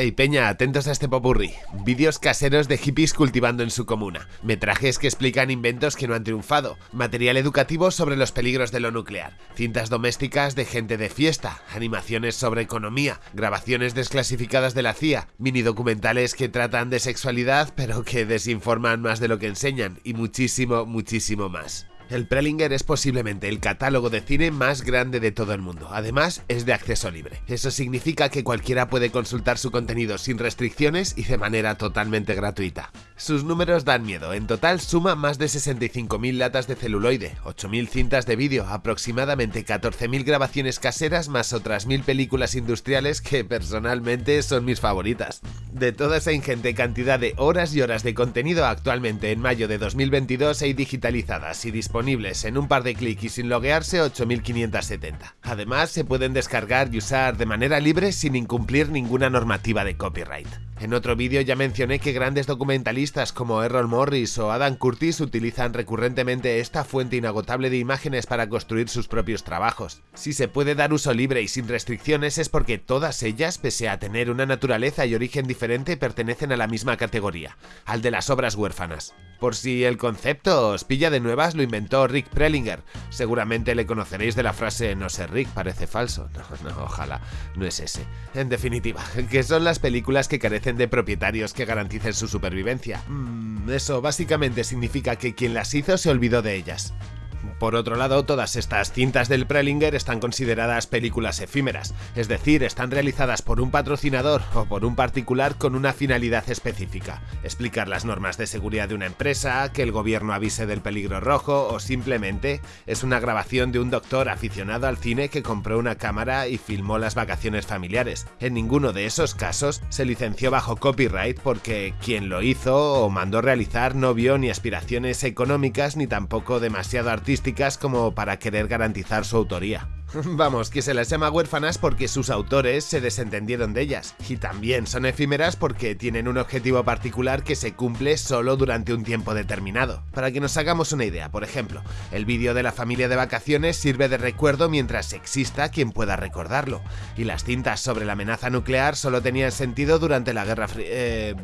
Hey Peña, atentos a este popurrí. Vídeos caseros de hippies cultivando en su comuna. Metrajes que explican inventos que no han triunfado. Material educativo sobre los peligros de lo nuclear. Cintas domésticas de gente de fiesta. Animaciones sobre economía. Grabaciones desclasificadas de la CIA. Mini documentales que tratan de sexualidad pero que desinforman más de lo que enseñan. Y muchísimo, muchísimo más. El Prelinger es posiblemente el catálogo de cine más grande de todo el mundo, además es de acceso libre. Eso significa que cualquiera puede consultar su contenido sin restricciones y de manera totalmente gratuita. Sus números dan miedo, en total suma más de 65.000 latas de celuloide, 8.000 cintas de vídeo, aproximadamente 14.000 grabaciones caseras más otras 1.000 películas industriales que personalmente son mis favoritas. De toda esa ingente cantidad de horas y horas de contenido actualmente en mayo de 2022 hay digitalizadas y disponibles disponibles en un par de clics y sin loguearse 8570. Además, se pueden descargar y usar de manera libre sin incumplir ninguna normativa de copyright. En otro vídeo ya mencioné que grandes documentalistas como Errol Morris o Adam Curtis utilizan recurrentemente esta fuente inagotable de imágenes para construir sus propios trabajos. Si se puede dar uso libre y sin restricciones es porque todas ellas, pese a tener una naturaleza y origen diferente, pertenecen a la misma categoría, al de las obras huérfanas. Por si el concepto os pilla de nuevas, lo Rick Prelinger. Seguramente le conoceréis de la frase no sé Rick, parece falso. No, no, ojalá, no es ese. En definitiva, que son las películas que carecen de propietarios que garanticen su supervivencia. Mm, eso básicamente significa que quien las hizo se olvidó de ellas. Por otro lado, todas estas cintas del Prelinger están consideradas películas efímeras, es decir, están realizadas por un patrocinador o por un particular con una finalidad específica, explicar las normas de seguridad de una empresa, que el gobierno avise del peligro rojo o simplemente es una grabación de un doctor aficionado al cine que compró una cámara y filmó las vacaciones familiares. En ninguno de esos casos se licenció bajo copyright porque quien lo hizo o mandó realizar no vio ni aspiraciones económicas ni tampoco demasiado artísticas como para querer garantizar su autoría. Vamos, que se las llama huérfanas porque sus autores se desentendieron de ellas, y también son efímeras porque tienen un objetivo particular que se cumple solo durante un tiempo determinado. Para que nos hagamos una idea, por ejemplo, el vídeo de la familia de vacaciones sirve de recuerdo mientras exista quien pueda recordarlo, y las cintas sobre la amenaza nuclear solo tenían sentido durante la Guerra Fría... Eh,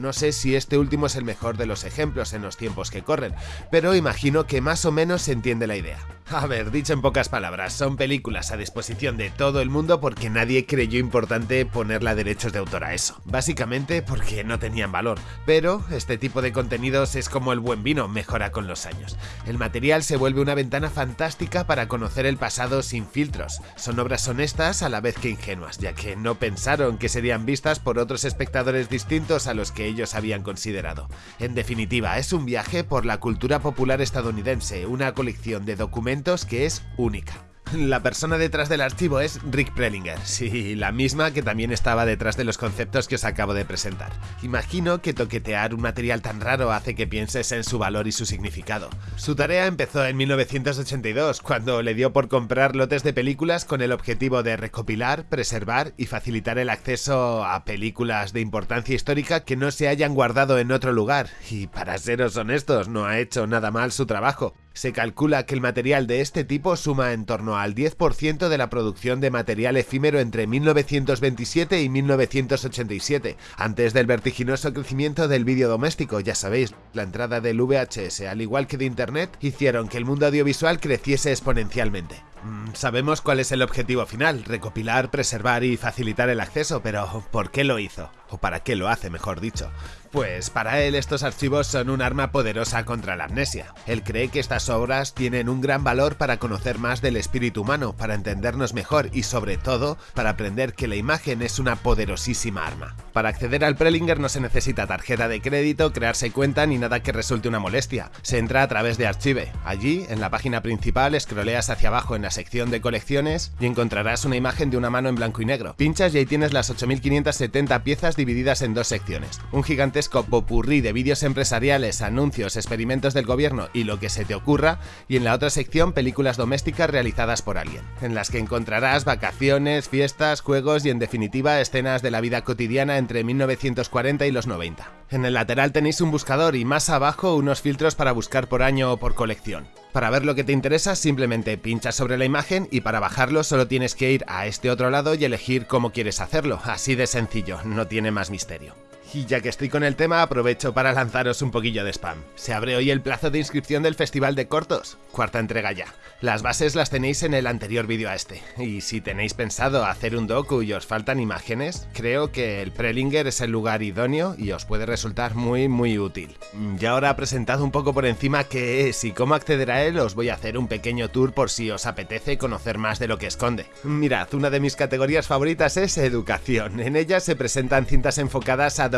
no sé si este último es el mejor de los ejemplos en los tiempos que corren, pero imagino que más o menos se entiende la idea. A ver, dicho en pocas palabras, son películas a disposición de todo el mundo porque nadie creyó importante ponerle derechos de autor a eso. Básicamente porque no tenían valor. Pero este tipo de contenidos es como el buen vino, mejora con los años. El material se vuelve una ventana fantástica para conocer el pasado sin filtros. Son obras honestas a la vez que ingenuas, ya que no pensaron que serían vistas por otros espectadores distintos a los que ellos habían considerado. En definitiva, es un viaje por la cultura popular estadounidense, una colección de documentos que es única. La persona detrás del archivo es Rick Prelinger, sí, la misma que también estaba detrás de los conceptos que os acabo de presentar. Imagino que toquetear un material tan raro hace que pienses en su valor y su significado. Su tarea empezó en 1982, cuando le dio por comprar lotes de películas con el objetivo de recopilar, preservar y facilitar el acceso a películas de importancia histórica que no se hayan guardado en otro lugar, y para seros honestos, no ha hecho nada mal su trabajo. Se calcula que el material de este tipo suma en torno al 10% de la producción de material efímero entre 1927 y 1987, antes del vertiginoso crecimiento del vídeo doméstico, ya sabéis, la entrada del VHS, al igual que de Internet, hicieron que el mundo audiovisual creciese exponencialmente. Mm, sabemos cuál es el objetivo final, recopilar, preservar y facilitar el acceso, pero ¿por qué lo hizo? ¿O para qué lo hace, mejor dicho? Pues para él estos archivos son un arma poderosa contra la amnesia. Él cree que estas obras tienen un gran valor para conocer más del espíritu humano, para entendernos mejor y sobre todo para aprender que la imagen es una poderosísima arma. Para acceder al Prelinger no se necesita tarjeta de crédito, crearse cuenta ni nada que resulte una molestia. Se entra a través de Archive. Allí, en la página principal, scrolleas hacia abajo en la sección de colecciones y encontrarás una imagen de una mano en blanco y negro. Pinchas y ahí tienes las 8570 piezas divididas en dos secciones. Un gigantesco popurrí de vídeos empresariales, anuncios, experimentos del gobierno y lo que se te ocurra, y en la otra sección películas domésticas realizadas por alguien, en las que encontrarás vacaciones, fiestas, juegos y en definitiva escenas de la vida cotidiana entre 1940 y los 90. En el lateral tenéis un buscador y más abajo unos filtros para buscar por año o por colección. Para ver lo que te interesa simplemente pinchas sobre la imagen y para bajarlo solo tienes que ir a este otro lado y elegir cómo quieres hacerlo, así de sencillo, no tiene más misterio. Y ya que estoy con el tema, aprovecho para lanzaros un poquillo de spam. Se abre hoy el plazo de inscripción del Festival de Cortos, cuarta entrega ya. Las bases las tenéis en el anterior vídeo a este. Y si tenéis pensado hacer un docu y os faltan imágenes, creo que el Prelinger es el lugar idóneo y os puede resultar muy muy útil. Ya ahora presentado un poco por encima qué es y cómo acceder a él, os voy a hacer un pequeño tour por si os apetece conocer más de lo que esconde. Mirad, una de mis categorías favoritas es educación. En ella se presentan cintas enfocadas a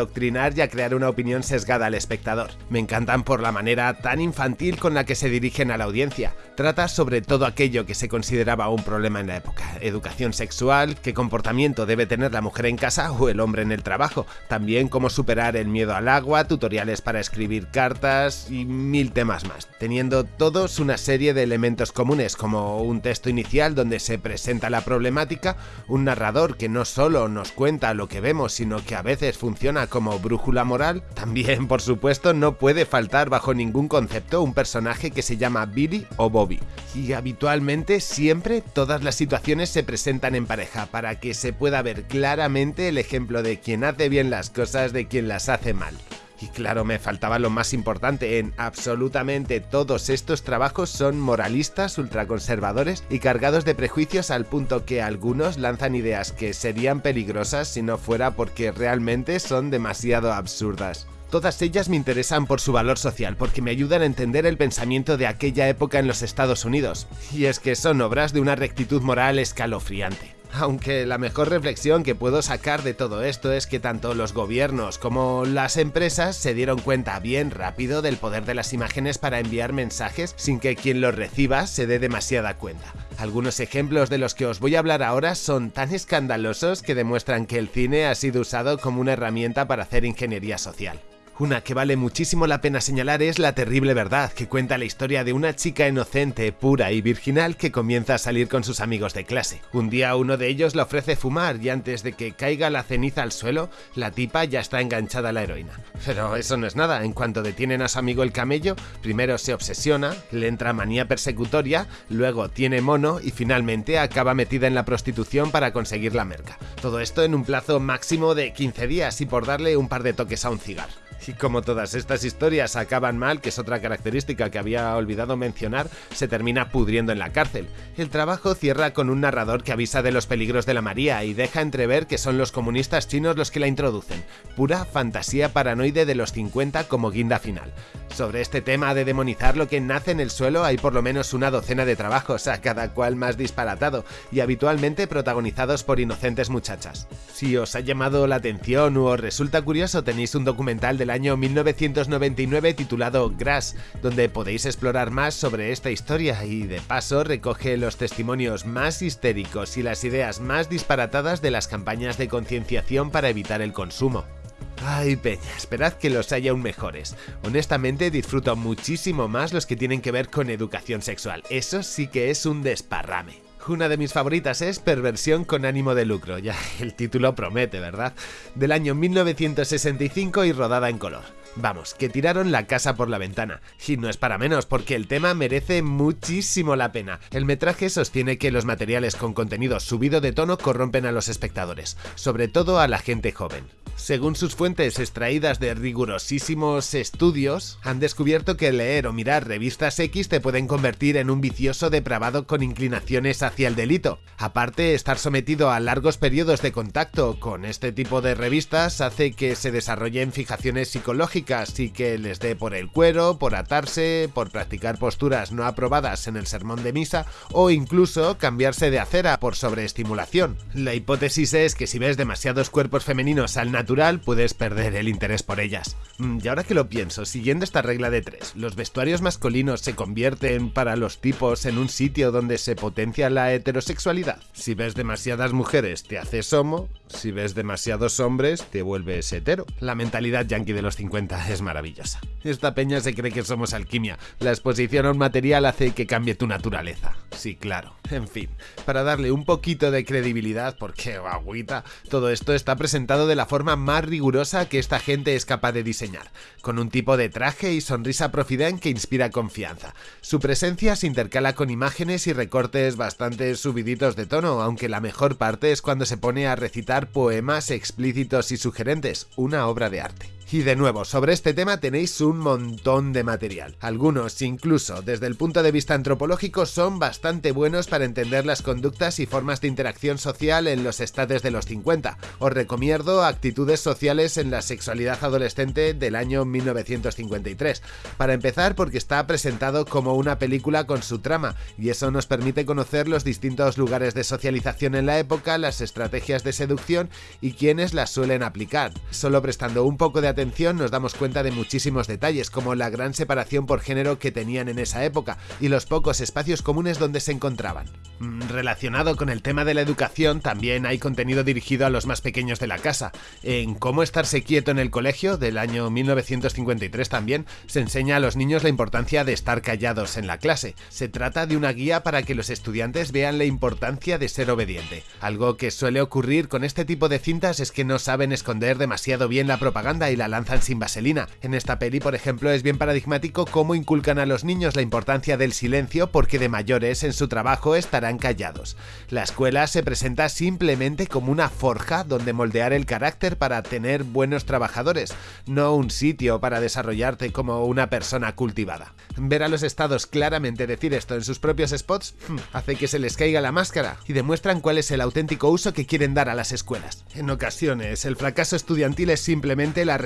y a crear una opinión sesgada al espectador. Me encantan por la manera tan infantil con la que se dirigen a la audiencia. Trata sobre todo aquello que se consideraba un problema en la época. Educación sexual, qué comportamiento debe tener la mujer en casa o el hombre en el trabajo. También cómo superar el miedo al agua, tutoriales para escribir cartas y mil temas más. Teniendo todos una serie de elementos comunes como un texto inicial donde se presenta la problemática, un narrador que no solo nos cuenta lo que vemos sino que a veces funciona como brújula moral, también por supuesto no puede faltar bajo ningún concepto un personaje que se llama Billy o Bobby. Y habitualmente siempre todas las situaciones se presentan en pareja para que se pueda ver claramente el ejemplo de quien hace bien las cosas de quien las hace mal. Y claro, me faltaba lo más importante, en absolutamente todos estos trabajos son moralistas, ultraconservadores y cargados de prejuicios al punto que algunos lanzan ideas que serían peligrosas si no fuera porque realmente son demasiado absurdas. Todas ellas me interesan por su valor social, porque me ayudan a entender el pensamiento de aquella época en los Estados Unidos. Y es que son obras de una rectitud moral escalofriante. Aunque la mejor reflexión que puedo sacar de todo esto es que tanto los gobiernos como las empresas se dieron cuenta bien rápido del poder de las imágenes para enviar mensajes sin que quien los reciba se dé demasiada cuenta. Algunos ejemplos de los que os voy a hablar ahora son tan escandalosos que demuestran que el cine ha sido usado como una herramienta para hacer ingeniería social. Una que vale muchísimo la pena señalar es La terrible verdad, que cuenta la historia de una chica inocente, pura y virginal que comienza a salir con sus amigos de clase. Un día uno de ellos le ofrece fumar y antes de que caiga la ceniza al suelo, la tipa ya está enganchada a la heroína. Pero eso no es nada, en cuanto detienen a su amigo el camello, primero se obsesiona, le entra manía persecutoria, luego tiene mono y finalmente acaba metida en la prostitución para conseguir la merca. Todo esto en un plazo máximo de 15 días y por darle un par de toques a un cigarro. Y como todas estas historias acaban mal, que es otra característica que había olvidado mencionar, se termina pudriendo en la cárcel. El trabajo cierra con un narrador que avisa de los peligros de la María y deja entrever que son los comunistas chinos los que la introducen. Pura fantasía paranoide de los 50 como guinda final. Sobre este tema de demonizar lo que nace en el suelo hay por lo menos una docena de trabajos, a cada cual más disparatado, y habitualmente protagonizados por inocentes muchachas. Si os ha llamado la atención o os resulta curioso tenéis un documental del año 1999 titulado Grass, donde podéis explorar más sobre esta historia y de paso recoge los testimonios más histéricos y las ideas más disparatadas de las campañas de concienciación para evitar el consumo. Ay, peña, esperad que los haya aún mejores. Honestamente disfruto muchísimo más los que tienen que ver con educación sexual. Eso sí que es un desparrame. Una de mis favoritas es Perversión con ánimo de lucro, ya el título promete, ¿verdad? Del año 1965 y rodada en color. Vamos, que tiraron la casa por la ventana. Y no es para menos, porque el tema merece muchísimo la pena. El metraje sostiene que los materiales con contenido subido de tono corrompen a los espectadores, sobre todo a la gente joven. Según sus fuentes extraídas de rigurosísimos estudios, han descubierto que leer o mirar revistas X te pueden convertir en un vicioso depravado con inclinaciones hacia el delito. Aparte, estar sometido a largos periodos de contacto con este tipo de revistas hace que se desarrollen fijaciones psicológicas y que les dé por el cuero, por atarse, por practicar posturas no aprobadas en el sermón de misa o incluso cambiarse de acera por sobreestimulación. La hipótesis es que si ves demasiados cuerpos femeninos al natural puedes perder el interés por ellas. Mm, y ahora que lo pienso, siguiendo esta regla de tres, ¿los vestuarios masculinos se convierten para los tipos en un sitio donde se potencia la heterosexualidad? Si ves demasiadas mujeres te haces homo, Si ves demasiados hombres, te vuelves hetero. La mentalidad yankee de los 50 es maravillosa. Esta peña se cree que somos alquimia. La exposición a un material hace que cambie tu naturaleza. Sí, claro. En fin, para darle un poquito de credibilidad, porque agüita, todo esto está presentado de la forma más rigurosa que esta gente es capaz de diseñar, con un tipo de traje y sonrisa profident que inspira confianza. Su presencia se intercala con imágenes y recortes bastante subiditos de tono, aunque la mejor parte es cuando se pone a recitar poemas explícitos y sugerentes, una obra de arte. Y de nuevo, sobre este tema tenéis un montón de material. Algunos, incluso desde el punto de vista antropológico, son bastante buenos para entender las conductas y formas de interacción social en los estados de los 50. Os recomiendo Actitudes sociales en la sexualidad adolescente del año 1953. Para empezar, porque está presentado como una película con su trama, y eso nos permite conocer los distintos lugares de socialización en la época, las estrategias de seducción y quienes las suelen aplicar. Solo prestando un poco de atención nos damos cuenta de muchísimos detalles, como la gran separación por género que tenían en esa época y los pocos espacios comunes donde se encontraban. Mm, relacionado con el tema de la educación, también hay contenido dirigido a los más pequeños de la casa. En Cómo estarse quieto en el colegio, del año 1953 también, se enseña a los niños la importancia de estar callados en la clase. Se trata de una guía para que los estudiantes vean la importancia de ser obediente. Algo que suele ocurrir con este tipo de cintas es que no saben esconder demasiado bien la propaganda y la lanzan sin vaselina. En esta peli, por ejemplo, es bien paradigmático cómo inculcan a los niños la importancia del silencio porque de mayores en su trabajo estarán callados. La escuela se presenta simplemente como una forja donde moldear el carácter para tener buenos trabajadores, no un sitio para desarrollarte como una persona cultivada. Ver a los estados claramente decir esto en sus propios spots hmm, hace que se les caiga la máscara y demuestran cuál es el auténtico uso que quieren dar a las escuelas. En ocasiones, el fracaso estudiantil es simplemente la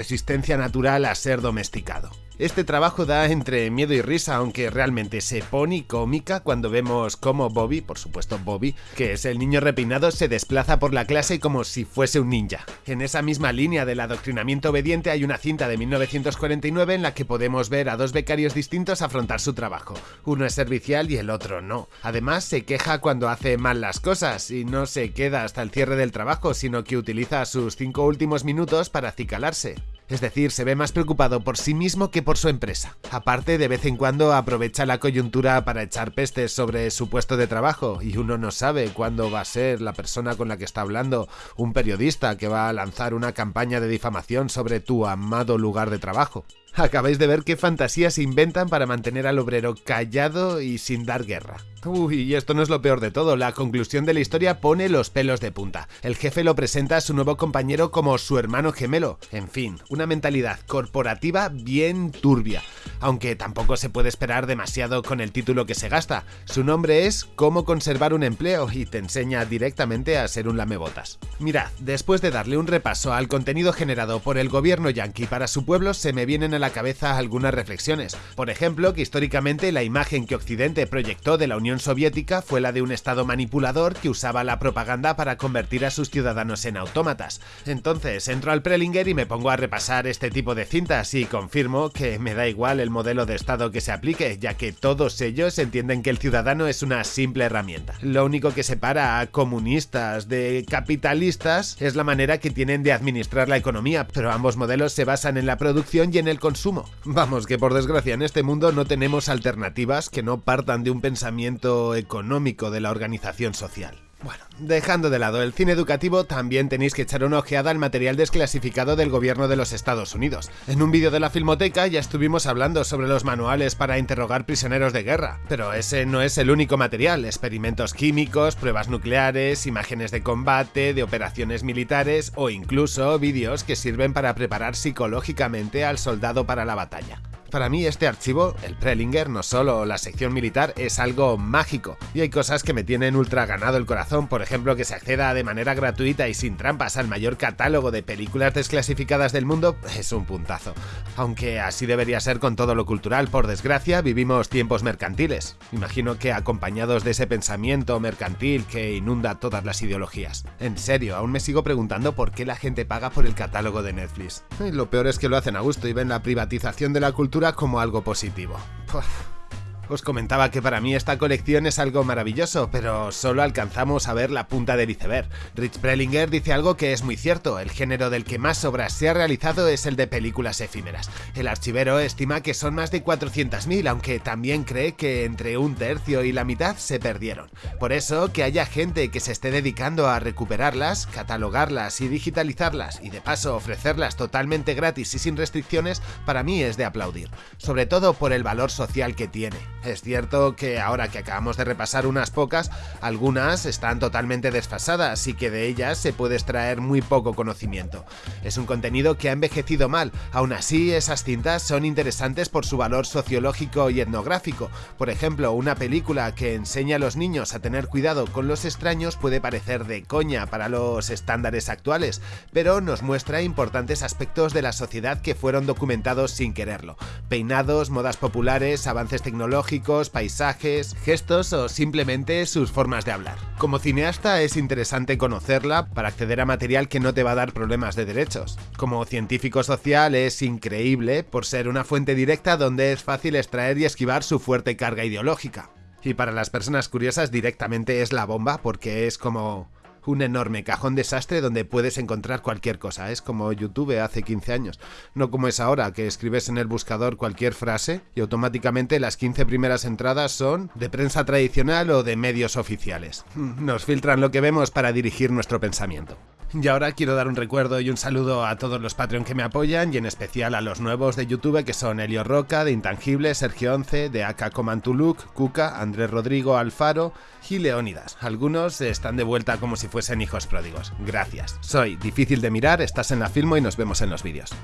natural a ser domesticado. Este trabajo da entre miedo y risa, aunque realmente se pone cómica cuando vemos cómo Bobby, por supuesto Bobby, que es el niño repeinado, se desplaza por la clase como si fuese un ninja. En esa misma línea del adoctrinamiento obediente hay una cinta de 1949 en la que podemos ver a dos becarios distintos afrontar su trabajo. Uno es servicial y el otro no. Además, se queja cuando hace mal las cosas y no se queda hasta el cierre del trabajo, sino que utiliza sus cinco últimos minutos para acicalarse. Es decir, se ve más preocupado por sí mismo que por su empresa. Aparte, de vez en cuando aprovecha la coyuntura para echar pestes sobre su puesto de trabajo y uno no sabe cuándo va a ser la persona con la que está hablando un periodista que va a lanzar una campaña de difamación sobre tu amado lugar de trabajo. Acabáis de ver qué fantasías se inventan para mantener al obrero callado y sin dar guerra. Uy, y esto no es lo peor de todo, la conclusión de la historia pone los pelos de punta. El jefe lo presenta a su nuevo compañero como su hermano gemelo. En fin, una mentalidad corporativa bien turbia. Aunque tampoco se puede esperar demasiado con el título que se gasta. Su nombre es Cómo conservar un empleo y te enseña directamente a ser un lamebotas. Mirad, después de darle un repaso al contenido generado por el gobierno yanqui para su pueblo, se me vienen a la cabeza algunas reflexiones. Por ejemplo, que históricamente la imagen que Occidente proyectó de la Unión Soviética fue la de un Estado manipulador que usaba la propaganda para convertir a sus ciudadanos en autómatas. Entonces entro al Prelinger y me pongo a repasar este tipo de cintas y confirmo que me da igual el modelo de Estado que se aplique, ya que todos ellos entienden que el ciudadano es una simple herramienta. Lo único que separa a comunistas de capitalistas es la manera que tienen de administrar la economía, pero ambos modelos se basan en la producción y en el consumo. Vamos, que por desgracia en este mundo no tenemos alternativas que no partan de un pensamiento económico de la organización social. Bueno, dejando de lado el cine educativo, también tenéis que echar una ojeada al material desclasificado del gobierno de los Estados Unidos. En un vídeo de la Filmoteca ya estuvimos hablando sobre los manuales para interrogar prisioneros de guerra, pero ese no es el único material. Experimentos químicos, pruebas nucleares, imágenes de combate, de operaciones militares o incluso vídeos que sirven para preparar psicológicamente al soldado para la batalla. Para mí este archivo, el Prelinger, no solo la sección militar, es algo mágico. Y hay cosas que me tienen ultra ganado el corazón, por ejemplo que se acceda de manera gratuita y sin trampas al mayor catálogo de películas desclasificadas del mundo, es un puntazo. Aunque así debería ser con todo lo cultural, por desgracia vivimos tiempos mercantiles. Imagino que acompañados de ese pensamiento mercantil que inunda todas las ideologías. En serio, aún me sigo preguntando por qué la gente paga por el catálogo de Netflix. Lo peor es que lo hacen a gusto y ven la privatización de la cultura como algo positivo. Os comentaba que para mí esta colección es algo maravilloso, pero solo alcanzamos a ver la punta del iceberg. Rich Prelinger dice algo que es muy cierto, el género del que más obras se ha realizado es el de películas efímeras. El archivero estima que son más de 400.000, aunque también cree que entre un tercio y la mitad se perdieron. Por eso, que haya gente que se esté dedicando a recuperarlas, catalogarlas y digitalizarlas, y de paso ofrecerlas totalmente gratis y sin restricciones, para mí es de aplaudir, sobre todo por el valor social que tiene. Es cierto que ahora que acabamos de repasar unas pocas, algunas están totalmente desfasadas y que de ellas se puede extraer muy poco conocimiento. Es un contenido que ha envejecido mal, aún así esas cintas son interesantes por su valor sociológico y etnográfico. Por ejemplo, una película que enseña a los niños a tener cuidado con los extraños puede parecer de coña para los estándares actuales, pero nos muestra importantes aspectos de la sociedad que fueron documentados sin quererlo. Peinados, modas populares, avances tecnológicos, paisajes, gestos o simplemente sus formas de hablar. Como cineasta es interesante conocerla para acceder a material que no te va a dar problemas de derechos. Como científico social es increíble por ser una fuente directa donde es fácil extraer y esquivar su fuerte carga ideológica. Y para las personas curiosas directamente es la bomba porque es como un enorme cajón desastre donde puedes encontrar cualquier cosa. Es como YouTube hace 15 años. No como es ahora, que escribes en el buscador cualquier frase y automáticamente las 15 primeras entradas son de prensa tradicional o de medios oficiales. Nos filtran lo que vemos para dirigir nuestro pensamiento. Y ahora quiero dar un recuerdo y un saludo a todos los Patreon que me apoyan y en especial a los nuevos de YouTube que son Elio Roca, de Intangible, Sergio Once, de Aka Comantuluk, Cuca, Andrés Rodrigo, Alfaro y Leónidas. Algunos están de vuelta como si fuesen hijos pródigos. Gracias. Soy Difícil de Mirar, estás en la Filmo y nos vemos en los vídeos.